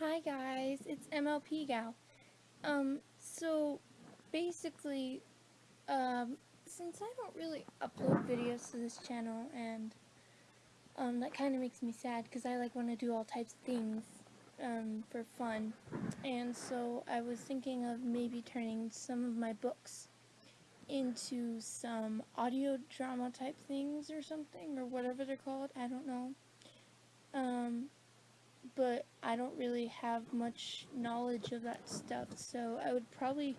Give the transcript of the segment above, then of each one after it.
Hi guys, it's MLP Gal. Um, so basically, um, since I don't really upload videos to this channel and um, that kind of makes me sad because I like want to do all types of things um, for fun and so I was thinking of maybe turning some of my books into some audio drama type things or something or whatever they're called, I don't know. Um, I don't really have much knowledge of that stuff, so I would probably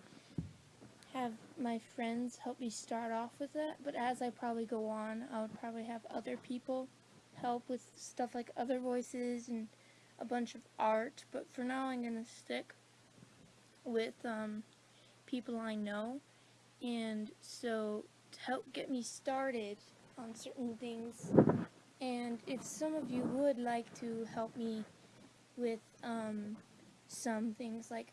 have my friends help me start off with that, but as I probably go on, I would probably have other people help with stuff like other voices and a bunch of art, but for now I'm going to stick with um, people I know, and so to help get me started on certain things, and if some of you would like to help me with um, some things like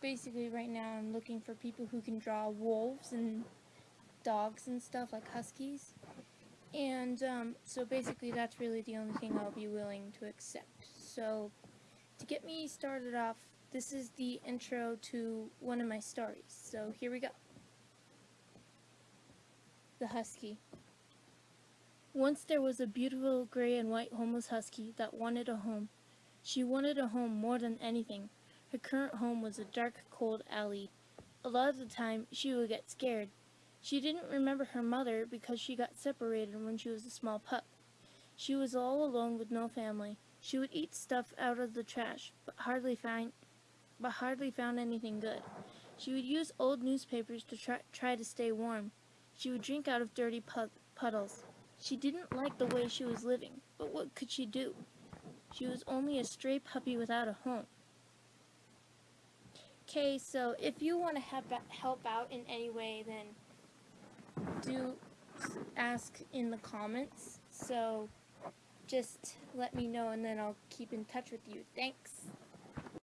basically right now I'm looking for people who can draw wolves and dogs and stuff like huskies. And um, so basically that's really the only thing I'll be willing to accept. So to get me started off this is the intro to one of my stories. So here we go. The husky. Once there was a beautiful gray and white homeless husky that wanted a home she wanted a home more than anything. Her current home was a dark, cold alley. A lot of the time, she would get scared. She didn't remember her mother because she got separated when she was a small pup. She was all alone with no family. She would eat stuff out of the trash, but hardly find, but hardly found anything good. She would use old newspapers to try, try to stay warm. She would drink out of dirty puddles. She didn't like the way she was living, but what could she do? She was only a stray puppy without a home. Okay, so if you want to help out in any way, then do ask in the comments. So just let me know and then I'll keep in touch with you. Thanks.